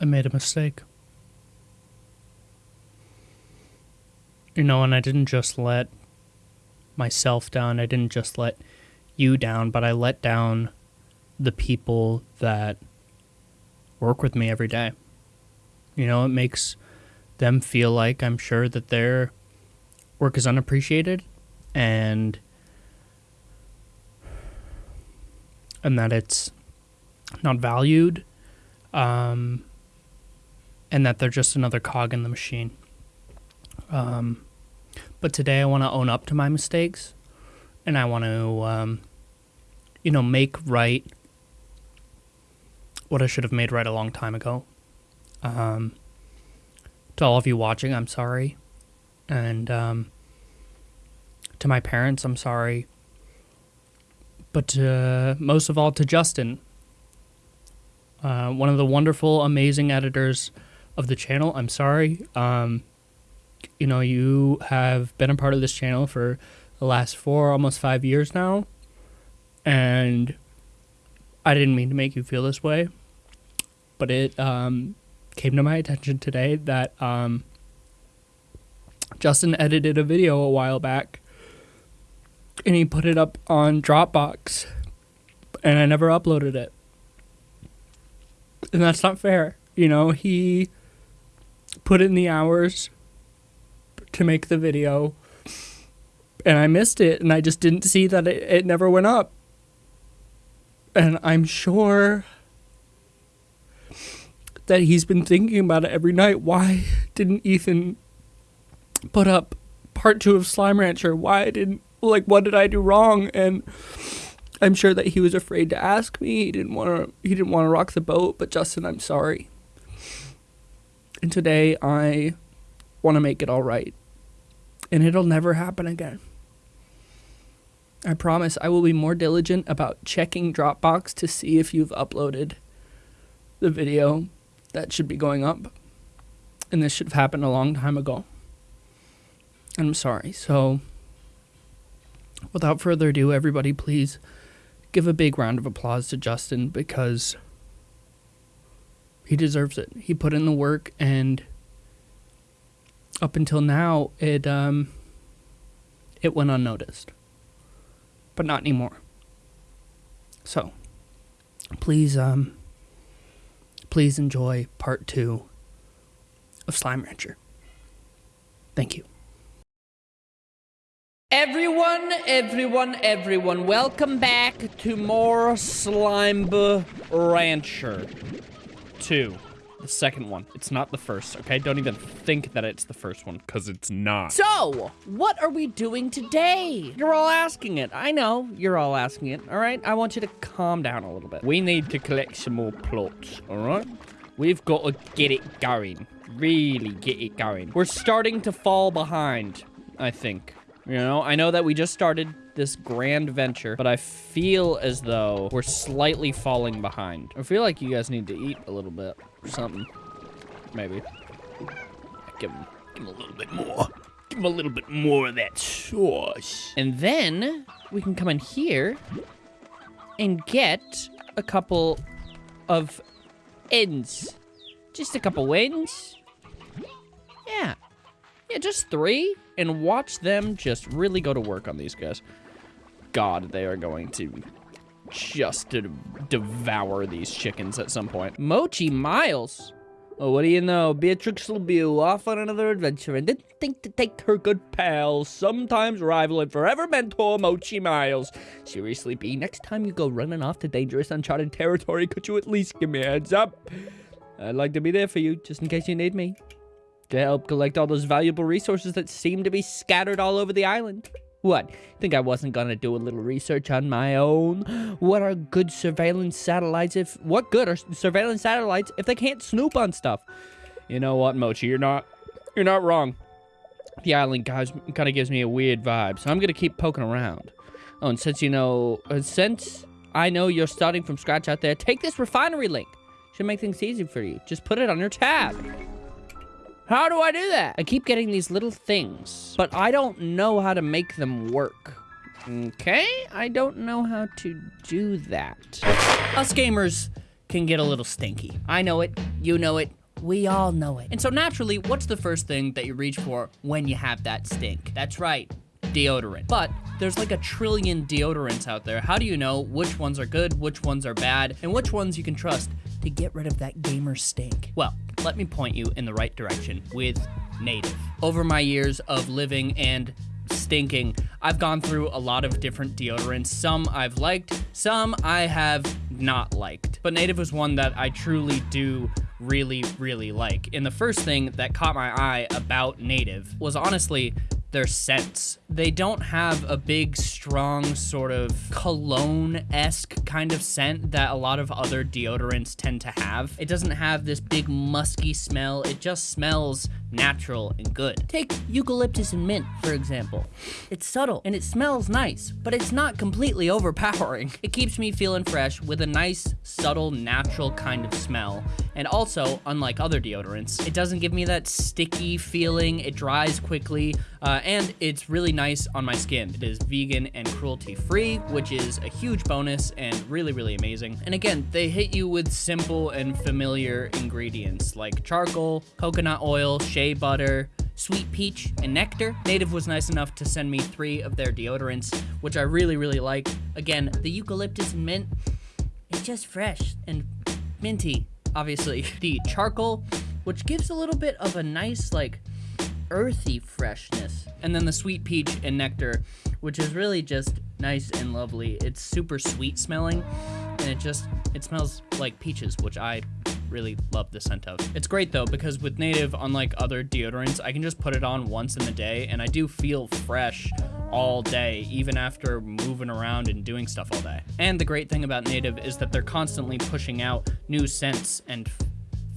I made a mistake. You know, and I didn't just let myself down, I didn't just let you down, but I let down the people that work with me every day. You know, it makes them feel like I'm sure that their work is unappreciated and and that it's not valued um, and that they're just another cog in the machine. Um, but today I want to own up to my mistakes and I want to, um, you know, make right what I should have made right a long time ago. Um, to all of you watching, I'm sorry. And um, to my parents, I'm sorry. But uh, most of all, to Justin, uh, one of the wonderful, amazing editors of the channel. I'm sorry. Um, you know, you have been a part of this channel for the last four, almost five years now. And I didn't mean to make you feel this way. But it um, came to my attention today that um, Justin edited a video a while back and he put it up on Dropbox and I never uploaded it and that's not fair. You know, he put in the hours to make the video, and I missed it, and I just didn't see that it, it never went up. And I'm sure that he's been thinking about it every night. Why didn't Ethan put up part two of Slime Rancher? Why didn't, like, what did I do wrong? And I'm sure that he was afraid to ask me. He didn't want to. He didn't want to rock the boat. But Justin, I'm sorry. And today I want to make it all right, and it'll never happen again. I promise I will be more diligent about checking Dropbox to see if you've uploaded the video that should be going up. And this should have happened a long time ago. I'm sorry. So, without further ado, everybody, please give a big round of applause to Justin because he deserves it. He put in the work and up until now it um it went unnoticed. But not anymore. So, please um please enjoy part 2 of Slime Rancher. Thank you. Everyone, everyone, everyone, welcome back to more Slime Rancher 2. The second one. It's not the first, okay? Don't even think that it's the first one, because it's not. So, what are we doing today? You're all asking it. I know, you're all asking it, all right? I want you to calm down a little bit. We need to collect some more plots, all right? We've got to get it going. Really get it going. We're starting to fall behind, I think. You know, I know that we just started this grand venture, but I feel as though we're slightly falling behind. I feel like you guys need to eat a little bit or something. Maybe. Give him, give a little bit more. Give him a little bit more of that sauce. And then we can come in here and get a couple of ends. Just a couple ends. Yeah. Yeah, just three and watch them just really go to work on these guys. God, they are going to just to devour these chickens at some point. Mochi Miles. Oh, what do you know? Beatrix LeBeau off on another adventure and didn't think to take her good pal, sometimes rival and forever mentor Mochi Miles. Seriously, B, next time you go running off to dangerous uncharted territory, could you at least give me a heads up? I'd like to be there for you, just in case you need me to help collect all those valuable resources that seem to be scattered all over the island. What? Think I wasn't gonna do a little research on my own? What are good surveillance satellites if what good are surveillance satellites if they can't snoop on stuff? You know what, Mochi, you're not you're not wrong. The island guys kind of gives me a weird vibe, so I'm gonna keep poking around. Oh, and since you know, uh, since I know you're starting from scratch out there, take this refinery link. Should make things easy for you. Just put it on your tab. How do I do that? I keep getting these little things, but I don't know how to make them work. Okay, I don't know how to do that. Us gamers can get a little stinky. I know it, you know it, we all know it. And so naturally, what's the first thing that you reach for when you have that stink? That's right, deodorant. But there's like a trillion deodorants out there. How do you know which ones are good, which ones are bad, and which ones you can trust to get rid of that gamer stink? Well, let me point you in the right direction with Native. Over my years of living and stinking, I've gone through a lot of different deodorants. Some I've liked, some I have not liked. But Native was one that I truly do really, really like. And the first thing that caught my eye about Native was honestly their scents. They don't have a big, strong, sort of cologne esque kind of scent that a lot of other deodorants tend to have. It doesn't have this big, musky smell. It just smells natural and good. Take eucalyptus and mint, for example. It's subtle and it smells nice, but it's not completely overpowering. It keeps me feeling fresh with a nice, subtle, natural kind of smell. And also, unlike other deodorants, it doesn't give me that sticky feeling. It dries quickly, uh, and it's really nice on my skin. It is vegan and cruelty free, which is a huge bonus and really, really amazing. And again, they hit you with simple and familiar ingredients like charcoal, coconut oil, shea butter, sweet peach, and nectar. Native was nice enough to send me three of their deodorants, which I really, really like. Again, the eucalyptus and mint, it's just fresh and minty, obviously. The charcoal, which gives a little bit of a nice, like, earthy freshness. And then the sweet peach and nectar, which is really just nice and lovely. It's super sweet smelling, and it just, it smells like peaches, which I really love the scent of. It's great though, because with Native, unlike other deodorants, I can just put it on once in the day, and I do feel fresh all day, even after moving around and doing stuff all day. And the great thing about Native is that they're constantly pushing out new scents and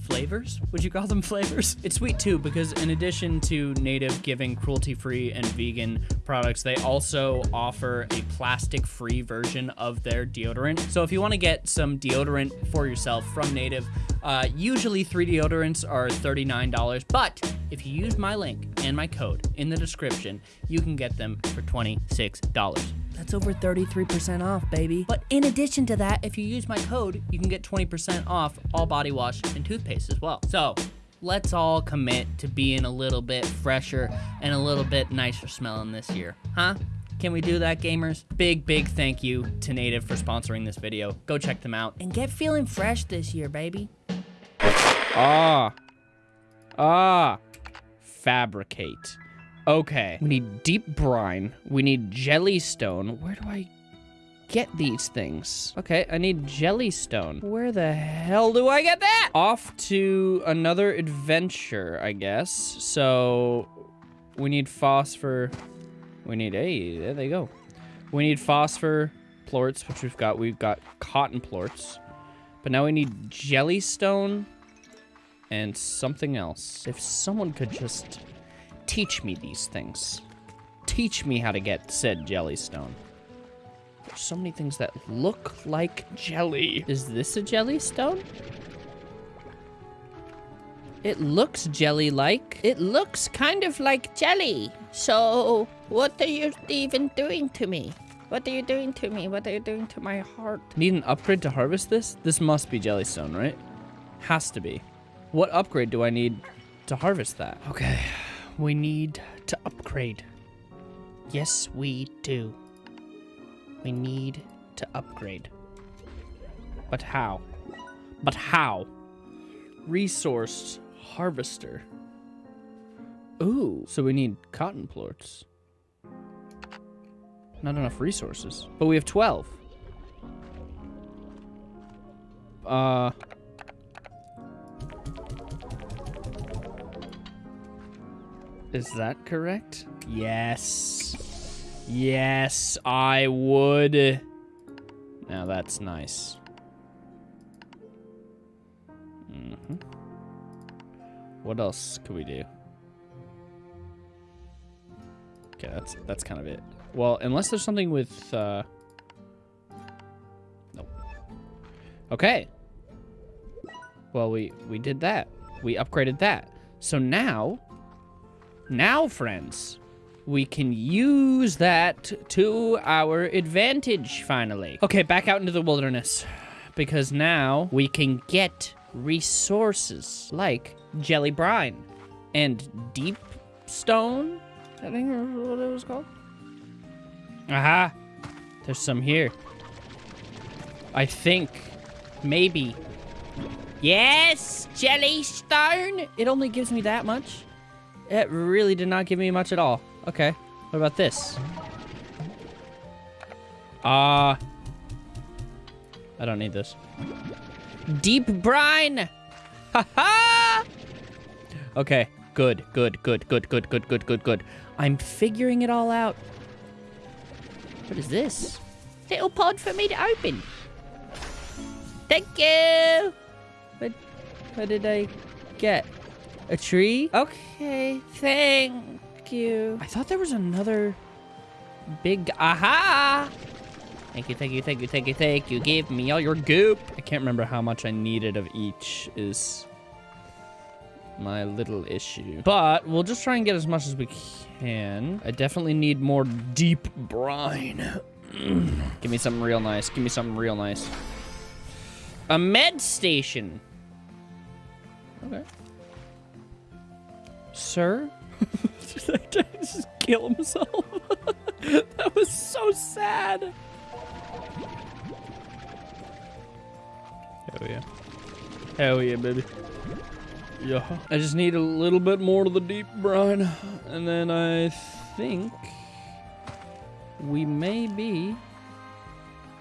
flavors? Would you call them flavors? It's sweet too because in addition to Native giving cruelty-free and vegan products, they also offer a plastic-free version of their deodorant. So if you want to get some deodorant for yourself from Native, uh, usually three deodorants are $39, but if you use my link and my code in the description, you can get them for $26. That's over 33% off, baby. But in addition to that, if you use my code, you can get 20% off all body wash and toothpaste as well. So, let's all commit to being a little bit fresher and a little bit nicer smelling this year, huh? Can we do that, gamers? Big, big thank you to Native for sponsoring this video. Go check them out. And get feeling fresh this year, baby. Ah. Ah. Fabricate. Okay. We need deep brine. We need jellystone. Where do I get these things? Okay, I need jellystone. Where the hell do I get that? Off to another adventure, I guess. So we need phosphor. We need, hey, there they go. We need phosphor plorts, which we've got. We've got cotton plorts. But now we need jellystone and something else. If someone could just teach me these things. Teach me how to get said jellystone. There's so many things that look like jelly. Is this a jellystone? It looks jelly-like. It looks kind of like jelly. So, what are you even doing to me? What are you doing to me? What are you doing to my heart? Need an upgrade to harvest this? This must be jellystone, right? Has to be. What upgrade do I need to harvest that? Okay, we need to upgrade. Yes, we do. We need to upgrade. But how? But how? Resource harvester. Ooh, so we need cotton plorts. Not enough resources. But we have 12. Uh... Is that correct? Yes. Yes, I would. Now that's nice. Mm -hmm. What else could we do? Okay, that's that's kind of it. Well, unless there's something with uh Nope. Okay. Well, we we did that. We upgraded that. So now now, friends, we can use that to our advantage, finally. Okay, back out into the wilderness. because now we can get resources like jelly brine and deep stone. I think that's what it was called. Aha! There's some here. I think. Maybe. Yes! Jelly stone! It only gives me that much? It really did not give me much at all. Okay. What about this? Ah. Uh, I don't need this. Deep brine! Ha ha! Okay. Good, good, good, good, good, good, good, good, good. I'm figuring it all out. What is this? Little pod for me to open. Thank you! What, what did I get? A tree? Okay, thank you. I thought there was another big... Aha! Thank you, thank you, thank you, thank you, thank you. Give me all your goop. I can't remember how much I needed of each is my little issue. But we'll just try and get as much as we can. I definitely need more deep brine. Give me something real nice. Give me something real nice. A med station. Okay. Sir? just kill himself. that was so sad. Hell yeah. Hell yeah, baby. Yeah. I just need a little bit more of the deep brine. And then I think we may be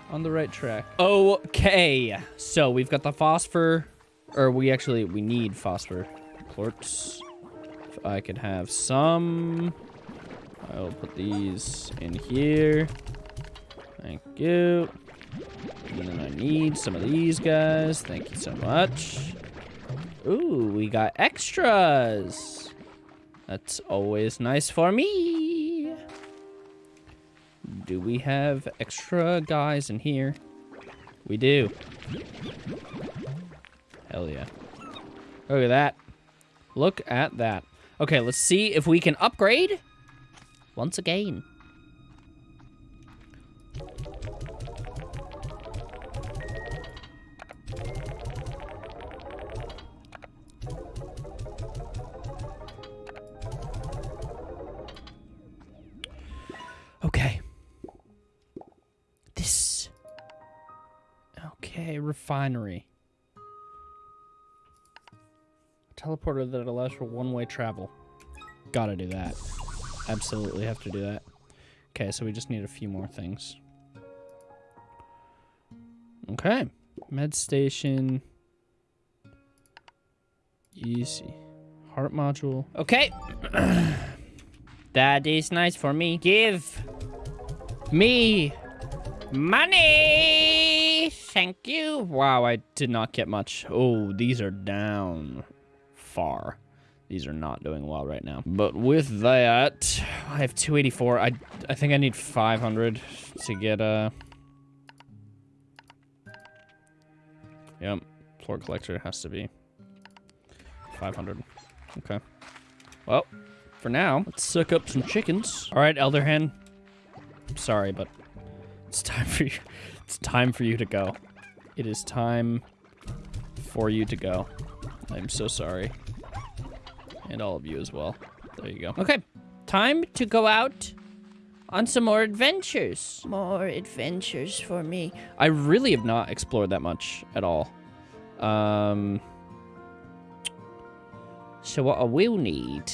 on the right track. Okay. So we've got the phosphor. Or we actually, we need phosphor. Plorts. I could have some. I'll put these in here. Thank you. And then I need some of these guys. Thank you so much. Ooh, we got extras. That's always nice for me. Do we have extra guys in here? We do. Hell yeah. Look at that. Look at that. Okay, let's see if we can upgrade once again. Okay. This. Okay, refinery. Teleporter that allows for one-way travel. Gotta do that. Absolutely have to do that. Okay, so we just need a few more things. Okay. Med station. Easy. Heart module. Okay. that is nice for me. Give me money. Thank you. Wow, I did not get much. Oh, these are down far. These are not doing well right now. But with that, I have 284. I, I think I need 500 to get a... Yep, plort collector has to be 500. Okay. Well, for now, let's suck up some chickens. All right, Elder Hen. I'm Sorry, but it's time for you. It's time for you to go. It is time for you to go. I'm so sorry. And all of you as well. There you go. Okay, time to go out on some more adventures. More adventures for me. I really have not explored that much at all. Um, so what I will need...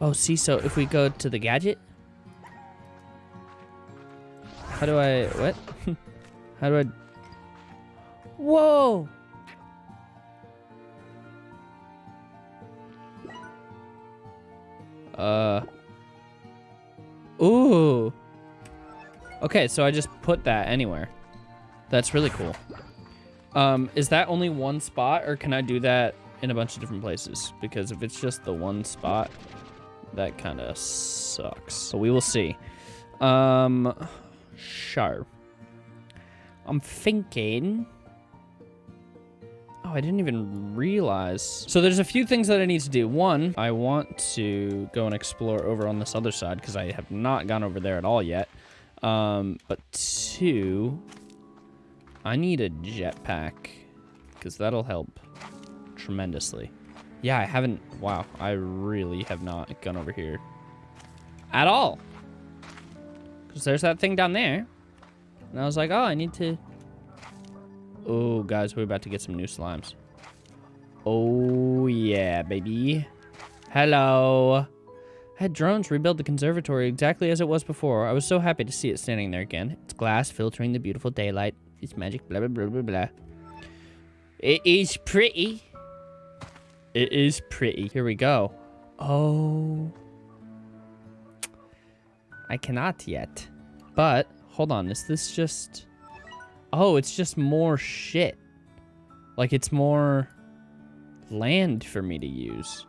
Oh, see, so if we go to the gadget... How do I... What? How do I... Whoa! Uh. Ooh. Okay, so I just put that anywhere. That's really cool. Um, is that only one spot, or can I do that in a bunch of different places? Because if it's just the one spot, that kind of sucks. So we will see. Um, sure. I'm thinking... Oh, I didn't even realize. So there's a few things that I need to do. One, I want to go and explore over on this other side because I have not gone over there at all yet. Um, but two, I need a jetpack because that'll help tremendously. Yeah, I haven't. Wow, I really have not gone over here at all. Because there's that thing down there. And I was like, oh, I need to. Oh, guys, we're about to get some new slimes. Oh, yeah, baby. Hello. I had drones rebuild the conservatory exactly as it was before. I was so happy to see it standing there again. It's glass filtering the beautiful daylight. It's magic, blah, blah, blah, blah, blah. It is pretty. It is pretty. Here we go. Oh. I cannot yet. But, hold on. Is this just... Oh, it's just more shit. Like, it's more land for me to use.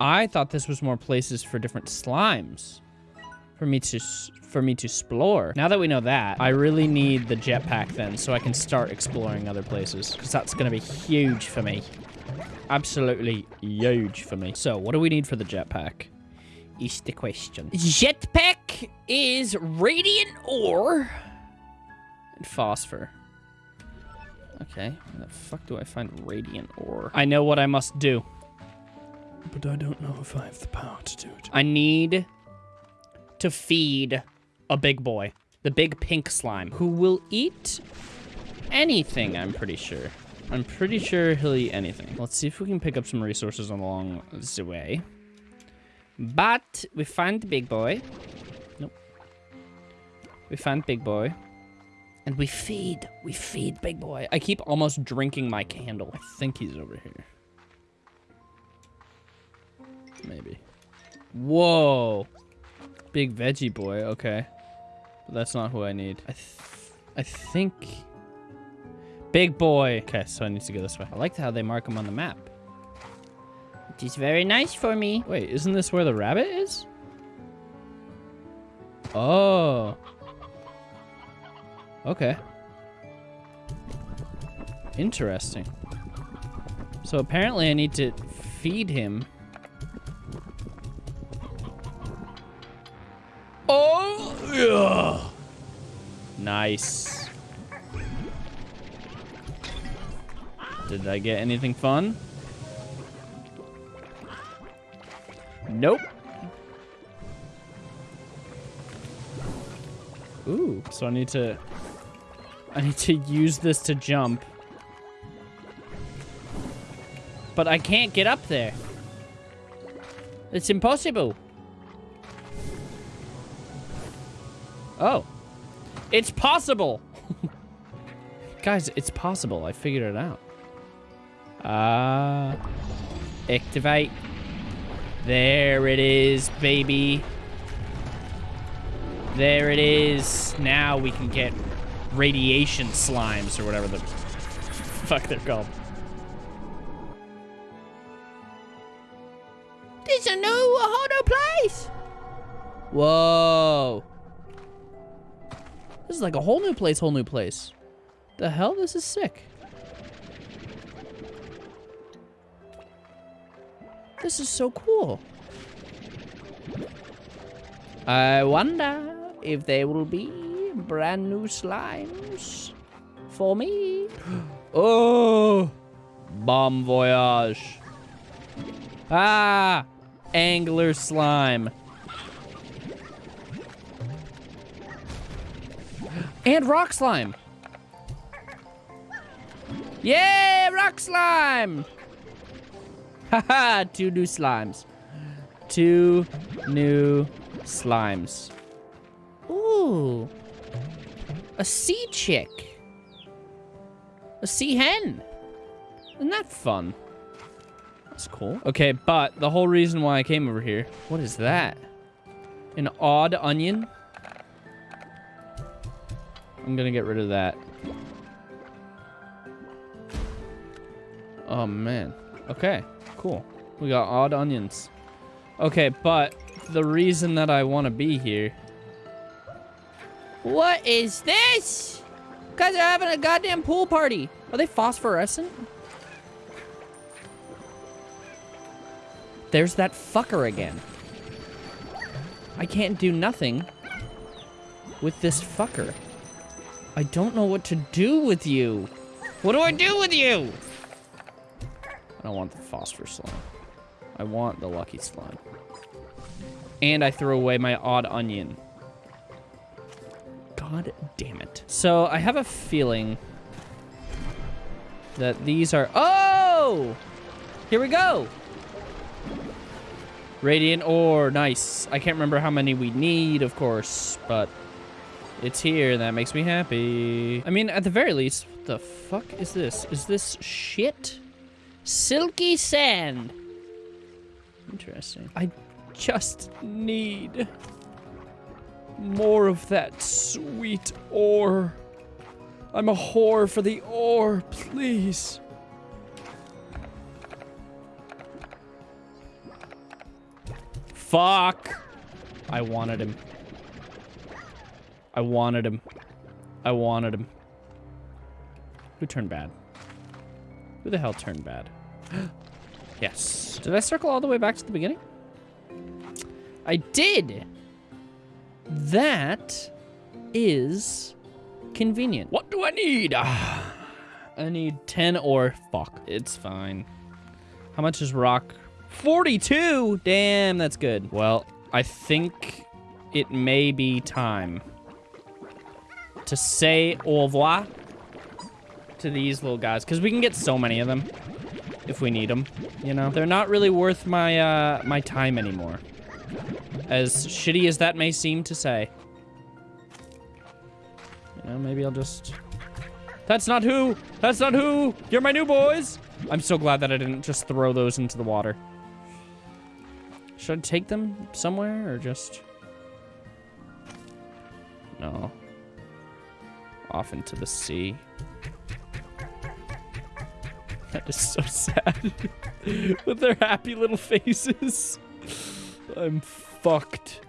I thought this was more places for different slimes for me to for me to explore. Now that we know that, I really need the jetpack then so I can start exploring other places because that's going to be huge for me. Absolutely huge for me. So, what do we need for the jetpack? Is the question. Jetpack is radiant ore and phosphor. Okay, where the fuck do I find radiant ore? I know what I must do. But I don't know if I have the power to do it. I need to feed a big boy, the big pink slime, who will eat anything, I'm pretty sure. I'm pretty sure he'll eat anything. Let's see if we can pick up some resources along the way. But we find the big boy. Nope. We find big boy. And we feed. We feed big boy. I keep almost drinking my candle. I think he's over here. Maybe. Whoa. Big veggie boy. Okay. But that's not who I need. I, th I think... Big boy. Okay, so I need to go this way. I like how they mark him on the map. It is very nice for me. Wait, isn't this where the rabbit is? Oh. Okay. Interesting. So apparently I need to feed him. Oh! Yeah. Nice. Did I get anything fun? Nope. Ooh, so I need to... I need to use this to jump. But I can't get up there. It's impossible. Oh. It's possible! Guys, it's possible. I figured it out. Uh, activate. There it is, baby. There it is. Now we can get radiation slimes or whatever the fuck they're called. There's a new whole new place. Whoa. This is like a whole new place, whole new place. The hell? This is sick. This is so cool. I wonder if there will be brand new slimes for me. oh, bomb voyage. Ah, angler slime. And rock slime. Yay, rock slime. Haha, two new slimes. Two new slimes. Ooh. A sea chick. A sea hen. Isn't that fun? That's cool. Okay, but the whole reason why I came over here, what is that? An odd onion? I'm gonna get rid of that. Oh, man. Okay. Cool. We got odd onions. Okay, but the reason that I want to be here... What is this? Guys are having a goddamn pool party. Are they phosphorescent? There's that fucker again. I can't do nothing with this fucker. I don't know what to do with you. What do I do with you? I don't want the phosphor slime. I want the lucky slime. And I threw away my odd onion. God damn it. So I have a feeling that these are... Oh! Here we go. Radiant ore, nice. I can't remember how many we need, of course, but it's here. That makes me happy. I mean, at the very least, what the fuck is this? Is this shit? Silky sand. Interesting. I just need more of that sweet ore. I'm a whore for the ore, please. Fuck. I wanted him. I wanted him. I wanted him. Who turned bad? Who the hell turned bad? yes. Did I circle all the way back to the beginning? I did. That is convenient. What do I need? Ah, I need 10 or fuck. It's fine. How much is rock? 42! Damn, that's good. Well, I think it may be time to say au revoir to these little guys. Because we can get so many of them if we need them, you know? They're not really worth my, uh, my time anymore. As shitty as that may seem to say. You know, maybe I'll just... That's not who! That's not who! You're my new boys! I'm so glad that I didn't just throw those into the water. Should I take them somewhere or just... No. Off into the sea. That is so sad. With their happy little faces. I'm fucked.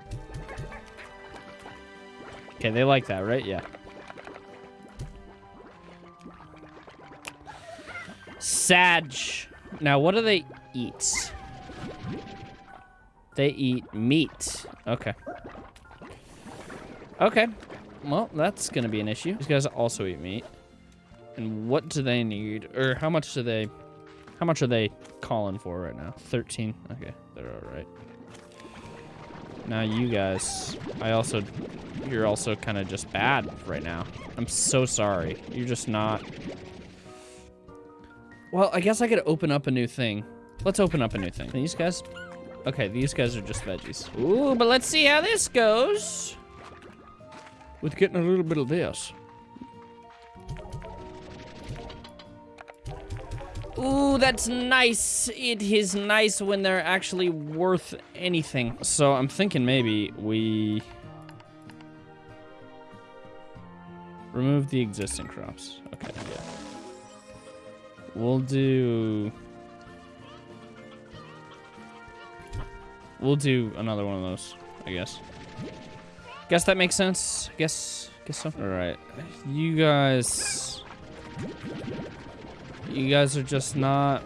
Okay, they like that, right? Yeah. Sag. Now, what do they eat? They eat meat. Okay. Okay. Well, that's gonna be an issue. These guys also eat meat. And what do they need? Or how much do they... How much are they calling for right now? 13. Okay, they're alright. Now you guys, I also, you're also kind of just bad right now. I'm so sorry. You're just not. Well, I guess I could open up a new thing. Let's open up a new thing. These guys, okay, these guys are just veggies. Ooh, but let's see how this goes. With getting a little bit of this. Ooh, that's nice. It is nice when they're actually worth anything. So I'm thinking maybe we remove the existing crops. Okay, yeah. We'll do We'll do another one of those, I guess. Guess that makes sense. Guess guess so. All right. You guys you guys are just not...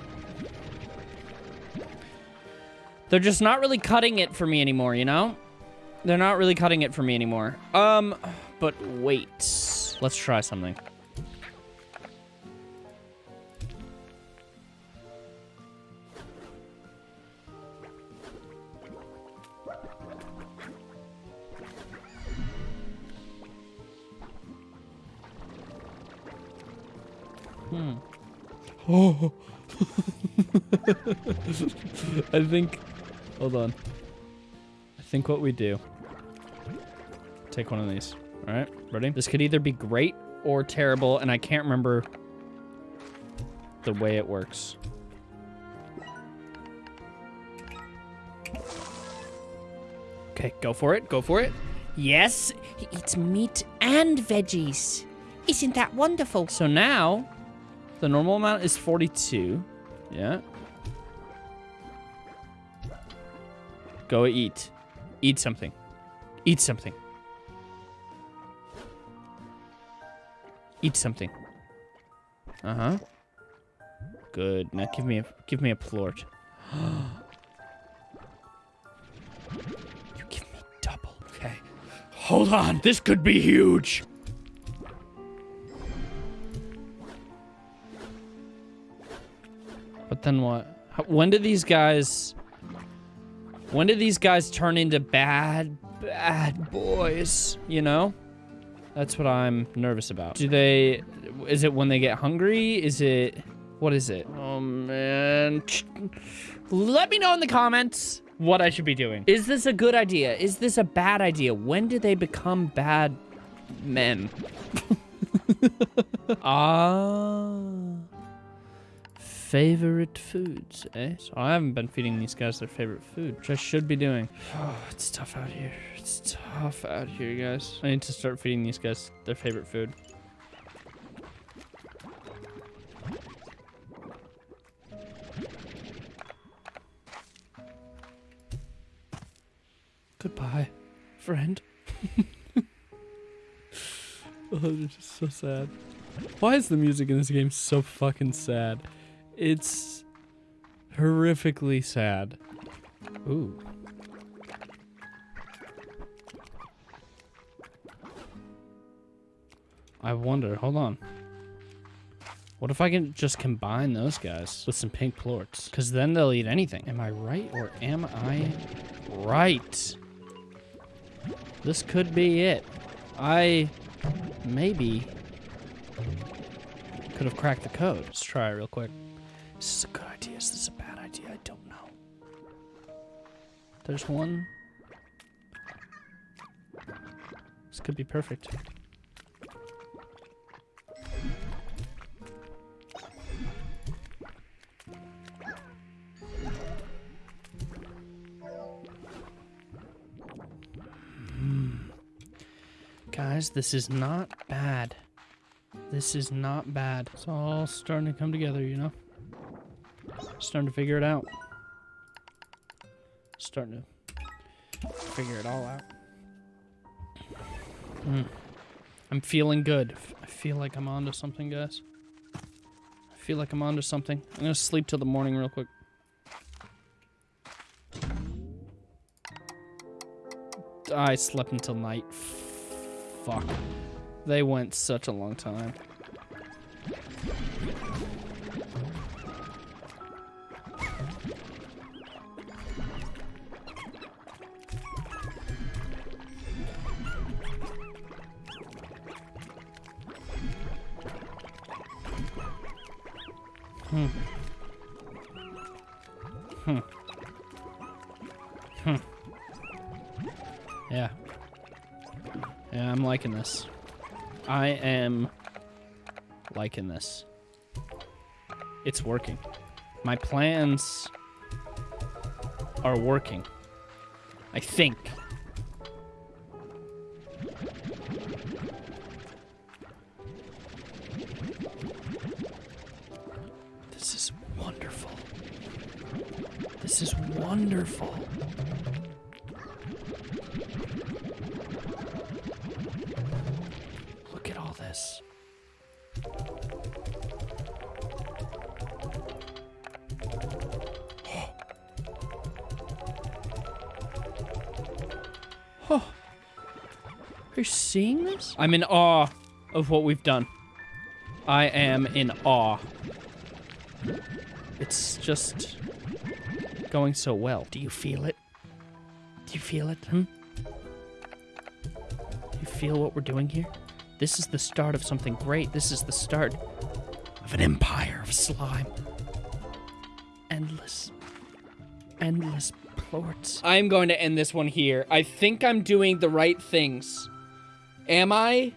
They're just not really cutting it for me anymore, you know? They're not really cutting it for me anymore. Um, but wait. Let's try something. Oh. I think, hold on. I think what we do, take one of these. All right, ready? This could either be great or terrible, and I can't remember the way it works. Okay, go for it, go for it. Yes, He eats meat and veggies. Isn't that wonderful? so now the normal amount is 42. Yeah. Go eat. Eat something. Eat something. Eat something. Uh-huh. Good. Now give me a give me a plort. you give me double. Okay. Hold on. This could be huge. But then what? When do these guys... When do these guys turn into bad, bad boys? You know? That's what I'm nervous about. Do they... Is it when they get hungry? Is it... What is it? Oh, man. Let me know in the comments what I should be doing. Is this a good idea? Is this a bad idea? When do they become bad men? Ah. Favorite foods, eh? So I haven't been feeding these guys their favorite food, which I should be doing. Oh, it's tough out here. It's tough out here, guys. I need to start feeding these guys their favorite food. Goodbye, friend. oh, this is so sad. Why is the music in this game so fucking sad? It's horrifically sad. Ooh. I wonder, hold on. What if I can just combine those guys with some pink plorts? Because then they'll eat anything. Am I right or am I right? This could be it. I maybe could have cracked the code. Let's try it real quick. Is this a good idea? Is this a bad idea? I don't know. There's one. This could be perfect. Hmm. Guys, this is not bad. This is not bad. It's all starting to come together, you know? Starting to figure it out. Starting to figure it all out. Hmm. I'm feeling good. I feel like I'm onto something, guys. I feel like I'm onto something. I'm gonna sleep till the morning real quick. I slept until night. Fuck. They went such a long time. Liking this. It's working. My plans are working. I think. This is wonderful. This is wonderful. I'm in awe of what we've done. I am in awe. It's just going so well. Do you feel it? Do you feel it? Hmm? Do You feel what we're doing here? This is the start of something great. This is the start of an empire of slime. Endless, endless plorts. I'm going to end this one here. I think I'm doing the right things. Am I?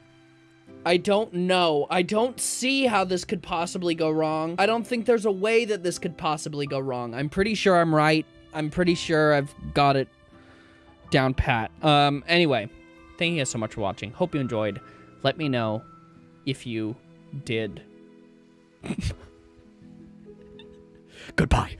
I don't know. I don't see how this could possibly go wrong. I don't think there's a way that this could possibly go wrong. I'm pretty sure I'm right. I'm pretty sure I've got it down pat. Um, anyway, thank you guys so much for watching. Hope you enjoyed. Let me know if you did. Goodbye.